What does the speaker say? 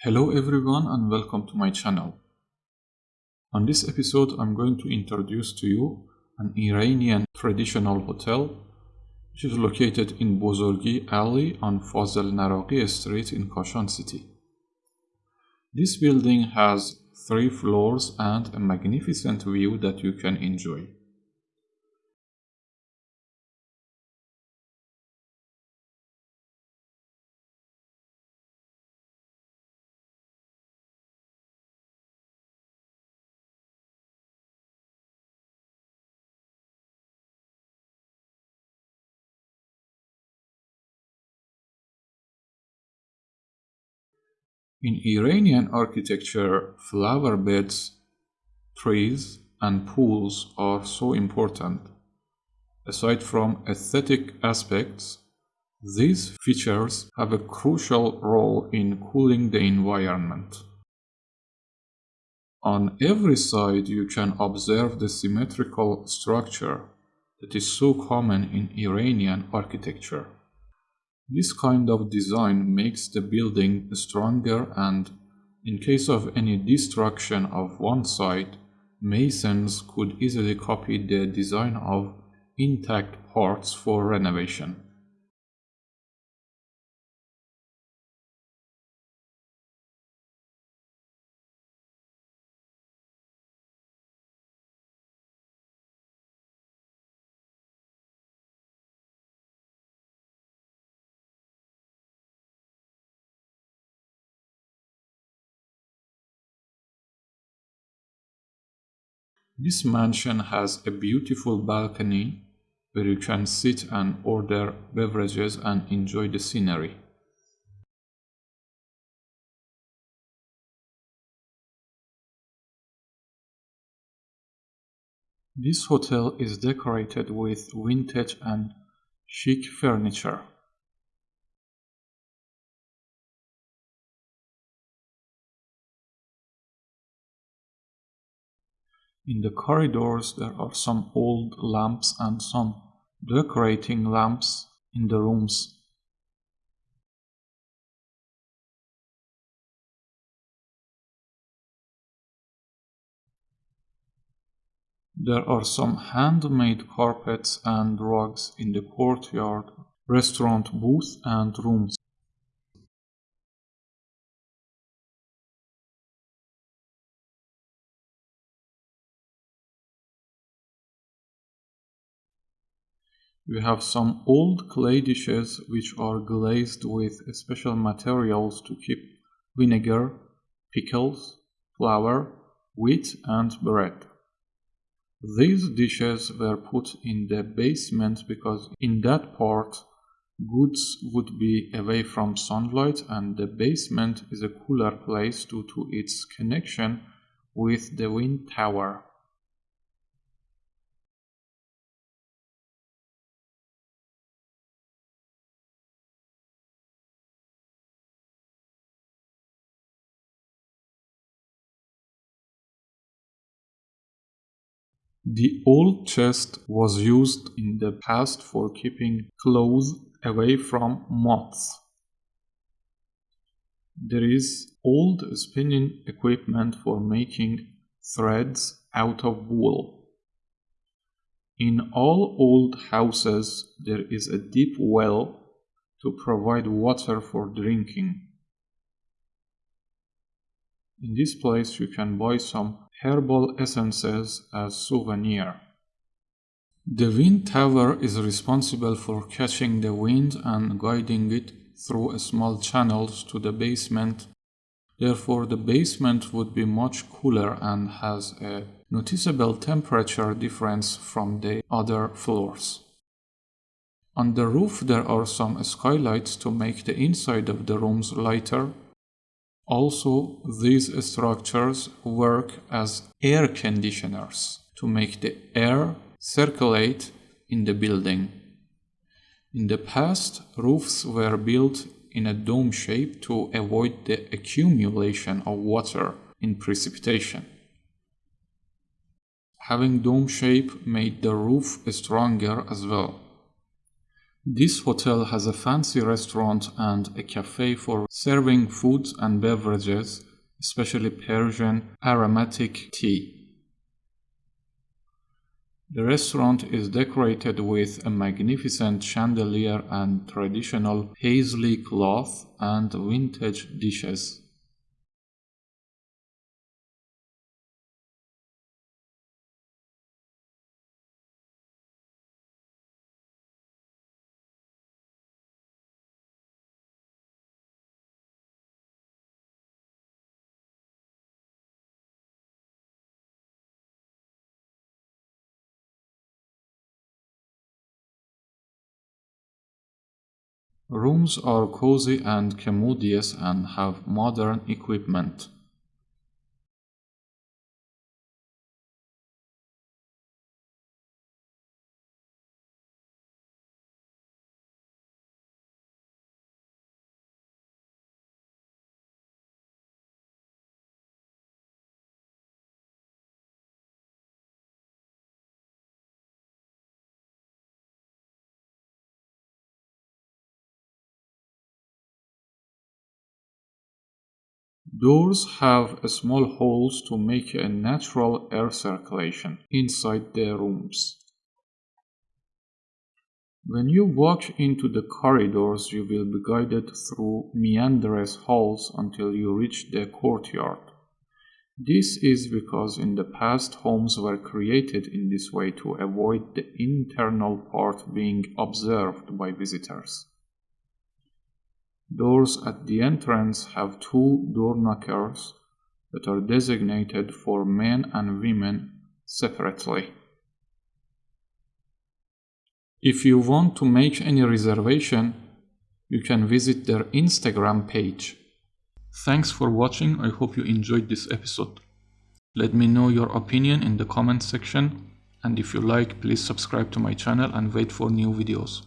Hello everyone and welcome to my channel. On this episode I'm going to introduce to you an Iranian traditional hotel which is located in Bozorgi Alley on Fazel Naraqi Street in Kashan City. This building has three floors and a magnificent view that you can enjoy. In Iranian architecture, flower beds, trees, and pools are so important. Aside from aesthetic aspects, these features have a crucial role in cooling the environment. On every side you can observe the symmetrical structure that is so common in Iranian architecture. This kind of design makes the building stronger and in case of any destruction of one side, masons could easily copy the design of intact parts for renovation. This mansion has a beautiful balcony where you can sit and order beverages and enjoy the scenery. This hotel is decorated with vintage and chic furniture. In the corridors there are some old lamps and some decorating lamps in the rooms. There are some handmade carpets and rugs in the courtyard, restaurant booth and rooms. We have some old clay dishes which are glazed with special materials to keep vinegar, pickles, flour, wheat and bread. These dishes were put in the basement because in that part goods would be away from sunlight and the basement is a cooler place due to its connection with the wind tower. The old chest was used in the past for keeping clothes away from moths. There is old spinning equipment for making threads out of wool. In all old houses there is a deep well to provide water for drinking. In this place you can buy some herbal essences as souvenir. The wind tower is responsible for catching the wind and guiding it through small channels to the basement. Therefore, the basement would be much cooler and has a noticeable temperature difference from the other floors. On the roof there are some skylights to make the inside of the rooms lighter also, these structures work as air conditioners to make the air circulate in the building. In the past, roofs were built in a dome shape to avoid the accumulation of water in precipitation. Having dome shape made the roof stronger as well. This hotel has a fancy restaurant and a cafe for serving foods and beverages, especially Persian aromatic tea. The restaurant is decorated with a magnificent chandelier and traditional paisley cloth and vintage dishes. Rooms are cozy and commodious and have modern equipment. Doors have small holes to make a natural air circulation inside the rooms. When you walk into the corridors, you will be guided through meandrous halls until you reach the courtyard. This is because in the past homes were created in this way to avoid the internal part being observed by visitors. Doors at the entrance have two door knockers that are designated for men and women separately. If you want to make any reservation, you can visit their Instagram page. Thanks for watching, I hope you enjoyed this episode. Let me know your opinion in the comment section and if you like please subscribe to my channel and wait for new videos.